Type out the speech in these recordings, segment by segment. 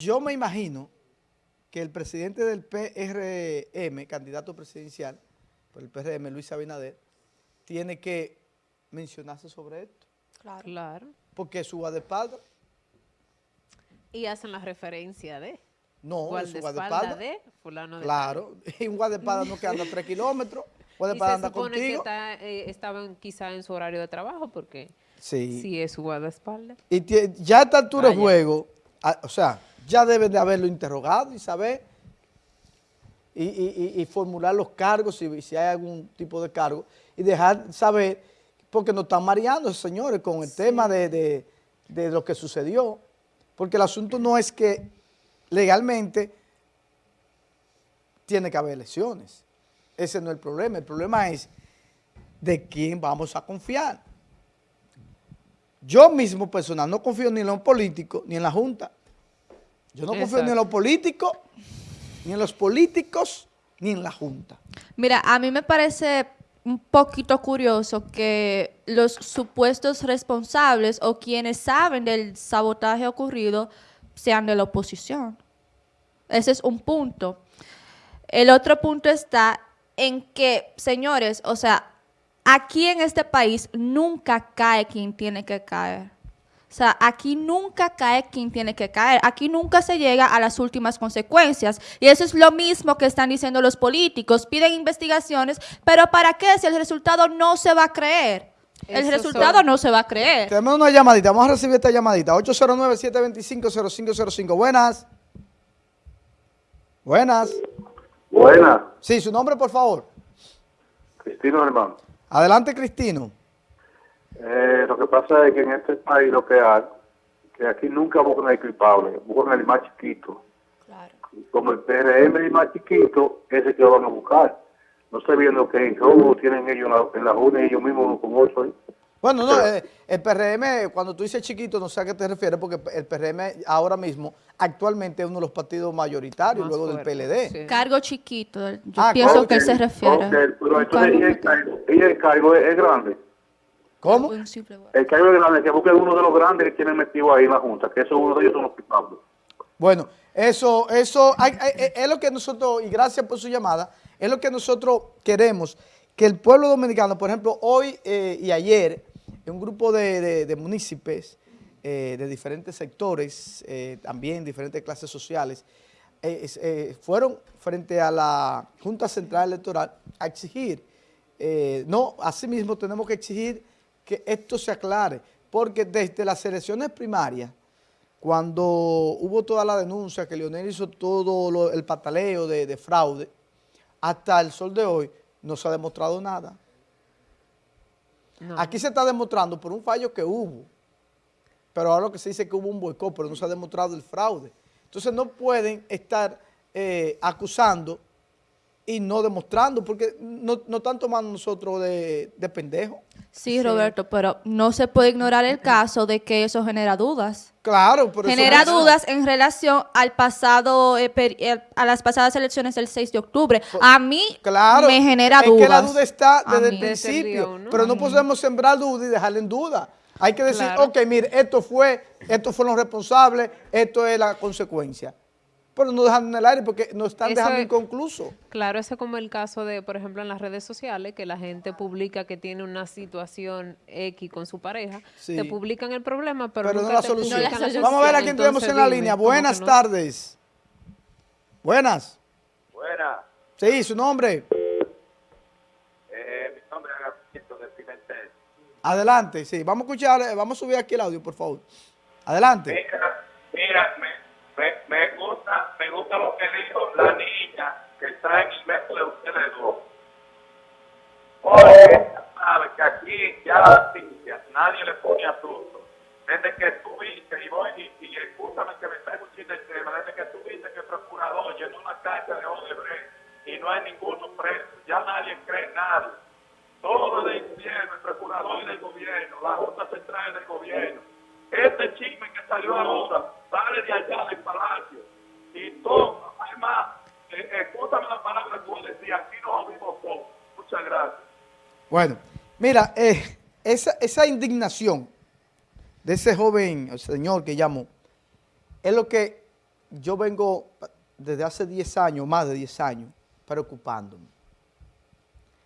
Yo me imagino que el presidente del PRM, candidato presidencial por el PRM, Luis Abinader, tiene que mencionarse sobre esto. Claro. Claro. Porque su guardaespaldas, Y hacen la referencia de no, es su guardaespaldas guardaespaldas. de fulano de Claro, y un guardaespaldas no que anda tres kilómetros, tal. Y guardaespaldas se anda supone contigo. que está, eh, estaban quizá en su horario de trabajo porque Sí. sí es su guardaespaldas. Y ya a esta altura de Vaya. juego, a- o sea, ya deben de haberlo interrogado y saber y, y- y- y formular los cargos, si, si hay algún tipo de cargo, y dejar saber, porque nos están mareando, señores, con el tema de, de- de lo que sucedió. Porque el asunto no es que legalmente tiene que haber elecciones. Ese no es el problema. El problema es de quién vamos a confiar. Yo mismo personal no confío ni en los políticos ni en la Junta. Yo no confío ni en los políticos, ni en los políticos, ni en la Junta. Mira, a mí me parece un poquito curioso que los supuestos responsables o quienes saben del sabotaje ocurrido sean de la oposición. Ese es un punto. El otro punto está en que, señores, o sea, aquí en este país nunca cae quien tiene que caer. O sea, aquí nunca cae quien tiene que caer. Aquí nunca se llega a las últimas consecuencias. Y eso es lo mismo que están diciendo los políticos. Piden investigaciones, pero ¿para qué si el resultado no se va a creer? El resultado son- no se va a creer. Tenemos una llamadita, vamos a recibir esta llamadita. 809-725-0505. Buenas. Buenas. Buena, Sí, su nombre, por favor. Cristino hermano. Adelante, Cristino. Eh, lo que pasa es que en este país lo que hay, que aquí nunca buscan el culpable, buscan el más chiquito. Claro. Y Como el PRM es el más chiquito, ese que lo van a buscar. No sé viendo que en robo tienen ellos en la, en la Junta y ellos mismos con ocho ahí. Bueno, no, eh, el PRM, cuando tú dices chiquito, no sé a qué te refieres, porque el PRM ahora mismo, actualmente es uno de los partidos mayoritarios, Más luego fuerte, del PLD. sí. Cargo chiquito. Yo Ah, pienso que él se refiere. ok, pero entonces y el cargo, y el cargo es, es grande. ¿Cómo? El cargo es grande, que busquen uno de los grandes que tienen metido ahí en la Junta, que eso uno de ellos son los culpables. Bueno, eso, eso hay- hay- es- es lo que nosotros, y gracias por su llamada, es lo que nosotros queremos, que el pueblo dominicano, por ejemplo, hoy eh, y ayer, un grupo de, de, de municipios eh, de diferentes sectores, eh, también diferentes clases sociales, eh, es- eh, fueron frente a la Junta Central Electoral a exigir, eh, no, asimismo tenemos que exigir que esto se aclare, porque desde las elecciones primarias, cuando hubo toda la denuncia que Leonel hizo todo lo- el pataleo de, de fraude, hasta el sol de hoy no se ha demostrado nada. No. Aquí se está demostrando por un fallo que hubo, pero ahora lo que se dice es que hubo un boicot, pero no se ha demostrado el fraude. Entonces no pueden estar eh, acusando y no demostrando, porque no, no están tomando nosotros de, de pendejos. Sí, Roberto, pero no se puede ignorar el caso de que eso genera dudas. Claro, pero eso genera no- dudas en relación al pasado, eh, eh, a las pasadas elecciones del 6 de octubre. A mí Claro, me genera es dudas. que la duda está desde el principio, pero no podemos sembrar duda y dejarla en duda. Hay que decir, Claro. ok, mire, esto fue, estos fueron los responsables, esto es la consecuencia. Pero no dejan en el aire porque nos están Eso dejando es- inconcluso. Claro, ese es como el caso de, por ejemplo, en las redes sociales, que la gente publica que tiene una situación X con su pareja, Sí. te publican el problema, pero, Pero no nunca la te solución. publican la solución. Vamos a ver a quién tenemos en la dime, línea. ¿cómo que Buenas no? tardes. Buenas. Buena, Sí, su nombre. eh, mi nombre es Agapito de Pimentel. Adelante, sí. Vamos a escuchar, eh, vamos a subir aquí el audio, por favor. Adelante. Mira, mira, lo que dijo la niña que está en el medio de ustedes dos. Porque sabe que aquí ya la ciencia nadie le pone asunto. Desde que tuviste, y voy, y, y escúchame que me está escuchando el tema, desde que tuviste que el procurador llenó una carta de Odebrecht y no hay ninguno preso, ya nadie cree nada. Todo del gobierno, el procurador del gobierno, la Junta Central del gobierno. Este chisme que salió ahora sale de allá del palacio y todo, además, eh, escúchame la palabra que vos decías, aquí nos oímos todos. Muchas gracias. Bueno, mira, eh, esa, esa indignación de ese joven señor que llamó es lo que yo vengo desde hace 10 años, más de 10 años, preocupándome.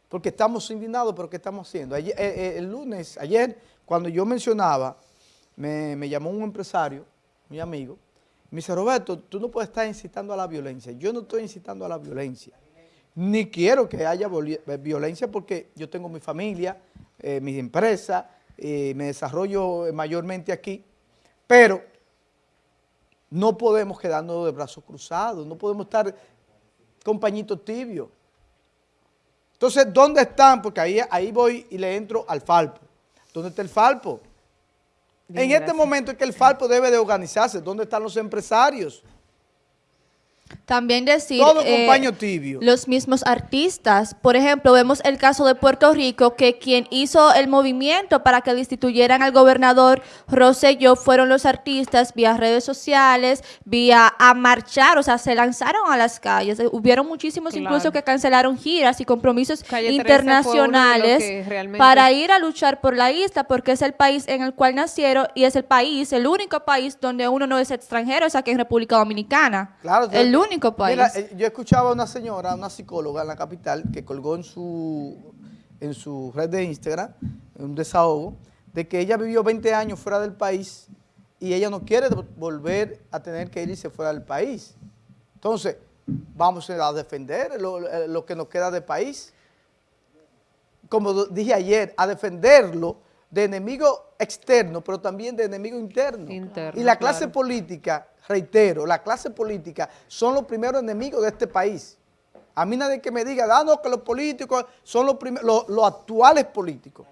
Porque estamos indignados, pero ¿qué estamos haciendo? Eh, eh, el lunes, ayer, cuando yo mencionaba, me, me llamó un empresario, mi amigo, me dice, Roberto, tú no puedes estar incitando a la violencia. Yo no estoy incitando a la violencia. Ni quiero que haya eh, violencia porque yo tengo mi familia, eh, mi empresa, eh, me desarrollo eh, mayormente aquí, pero no podemos quedarnos de brazos cruzados, no podemos estar con pañitos tibios. Entonces, ¿dónde están? Porque ahí, ahí voy y le entro al Falpo. ¿Dónde está el Falpo? En este momento es que el Falpo debe de organizarse. ¿Dónde están los empresarios? También decir... Todo eh, con paño tibio. los mismos artistas. Por ejemplo, vemos el caso de Puerto Rico, que quien hizo el movimiento para que destituyeran al gobernador Rosselló fueron los artistas vía redes sociales, vía a marchar, o sea, se lanzaron a las calles. Eh, Hubieron muchísimos Claro. incluso que cancelaron giras y compromisos Calle 13 fue uno de los internacionales que realmente- para ir a luchar por la isla, porque es el país en el cual nacieron y es el país, el único país donde uno no es extranjero, es aquí en República Dominicana. Claro, el único país. Mira, eh, yo escuchaba a una señora, una psicóloga en la capital, que colgó en su, en su red de Instagram, un desahogo, de que ella vivió 20 años fuera del país y ella no quiere vo- volver a tener que irse fuera del país. Entonces, vamos a defender lo, eh, lo que nos queda de país. Como dije ayer, a defenderlo de enemigo externo, pero también de enemigo interno. Interno, y la clase claro. política, reitero, la clase política son los primeros enemigos de este país. A mí nadie que me diga, ah, no, que los políticos son los, los, los actuales políticos.